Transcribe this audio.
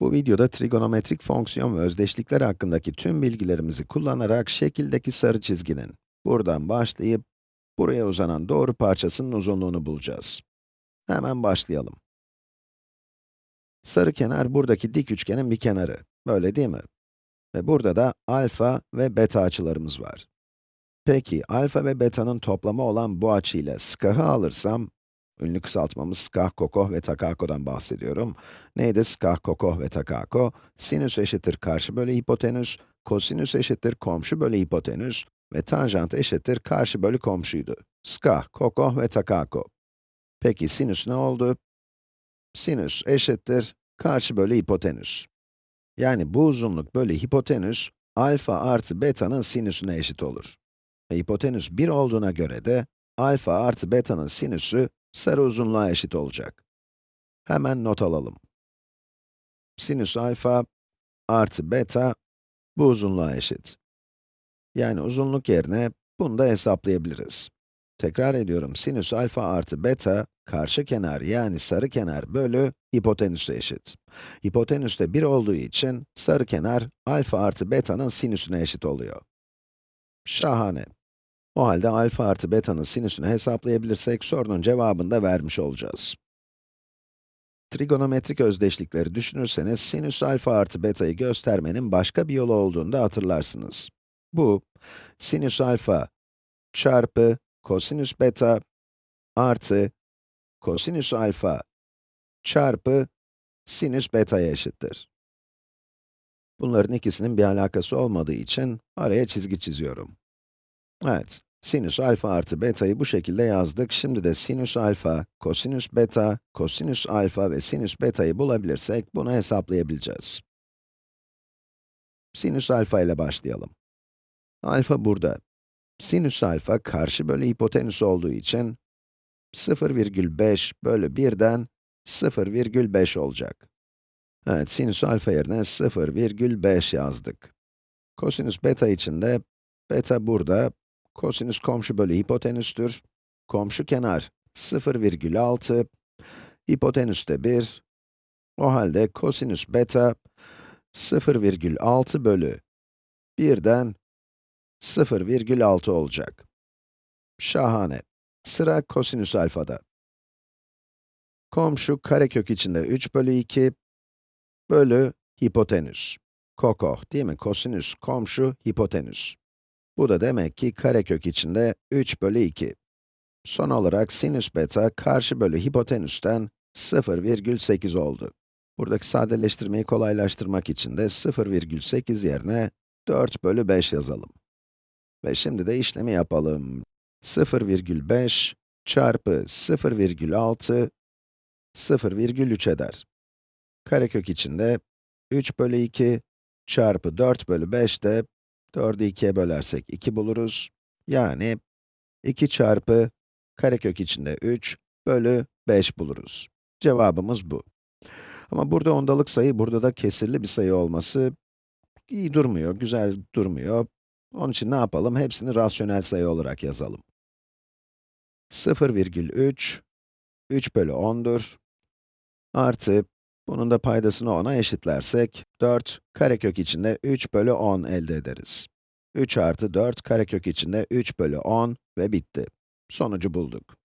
Bu videoda trigonometrik fonksiyon ve özdeşlikler hakkındaki tüm bilgilerimizi kullanarak şekildeki sarı çizginin buradan başlayıp buraya uzanan doğru parçasının uzunluğunu bulacağız. Hemen başlayalım. Sarı kenar buradaki dik üçgenin bir kenarı, böyle değil mi? Ve burada da alfa ve beta açılarımız var. Peki, alfa ve beta'nın toplamı olan bu açıyla skahı alırsam, ünlü kısaltmamız skah, kokoh ve takako,'dan bahsediyorum. Neydi skah, kokoh ve takako? Sinüs eşittir karşı bölü hipotenüs, kosinüs eşittir komşu bölü hipotenüs ve tanjant eşittir karşı bölü komşuydu. Skah, kokoh ve takako. Peki sinüs ne oldu? Sinüs eşittir karşı bölü hipotenüs. Yani bu uzunluk bölü hipotenüs, alfa artı beta'nın sinüsüne eşit olur. Ve hipotenüs 1 olduğuna göre de, alfa artı beta'nın sinüsü, sarı uzunluğa eşit olacak. Hemen not alalım. Sinüs alfa artı beta, bu uzunluğa eşit. Yani uzunluk yerine, bunu da hesaplayabiliriz. Tekrar ediyorum, sinüs alfa artı beta, karşı kenar yani sarı kenar bölü hipotenüse eşit. Hipotenüs de 1 olduğu için, sarı kenar alfa artı beta'nın sinüsüne eşit oluyor. Şahane. O halde alfa artı beta'nın sinüsünü hesaplayabilirsek, sorunun cevabını da vermiş olacağız. Trigonometrik özdeşlikleri düşünürseniz, sinüs alfa artı beta'yı göstermenin başka bir yolu olduğunu da hatırlarsınız. Bu, sinüs alfa çarpı kosinüs beta artı kosinüs alfa çarpı sinüs beta'ya eşittir. Bunların ikisinin bir alakası olmadığı için araya çizgi çiziyorum. Evet, sinüs alfa artı beta'yı bu şekilde yazdık. Şimdi de sinüs alfa, kosinüs beta, kosinüs alfa ve sinüs beta'yı bulabilirsek bunu hesaplayabileceğiz. Sinüs alfa ile başlayalım. Alfa burada. Sinüs alfa karşı bölü hipotenüs olduğu için 0,5 bölü 1'den 0,5 olacak. Evet, sinüs alfa yerine 0,5 yazdık. Kosinüs beta için de, beta burada, kosinüs komşu bölü hipotenüstür. Komşu kenar 0,6, hipotenüs de 1. O halde kosinüs beta 0,6 bölü 1'den 0,6 olacak. Şahane. Sıra kosinüs alfada. Komşu karekök içinde 3 bölü 2 bölü hipotenüs. Kokoh değil mi? Kosinüs komşu hipotenüs. Bu da demek ki karekök içinde 3 bölü 2. Son olarak sinüs beta karşı bölü hipotenüsten 0,8 oldu. Buradaki sadeleştirmeyi kolaylaştırmak için de 0,8 yerine 4 bölü 5 yazalım. Ve şimdi de işlemi yapalım. 0,5 çarpı 0,6 0,3 eder. Karekök içinde 3 bölü 2 çarpı 4 bölü 5 de 4'ü 2'ye bölersek 2 buluruz. Yani 2 çarpı karekök içinde 3 bölü 5 buluruz. Cevabımız bu. Ama burada ondalık sayı, burada da kesirli bir sayı olması iyi durmuyor, güzel durmuyor. Onun için ne yapalım? Hepsini rasyonel sayı olarak yazalım. 0,3, 3 bölü 10'dur. Artı, bunun da paydasını 10'a eşitlersek, 4 karekök içinde 3 bölü 10 elde ederiz. 3 artı 4 karekök içinde 3 bölü 10 ve bitti. Sonucu bulduk.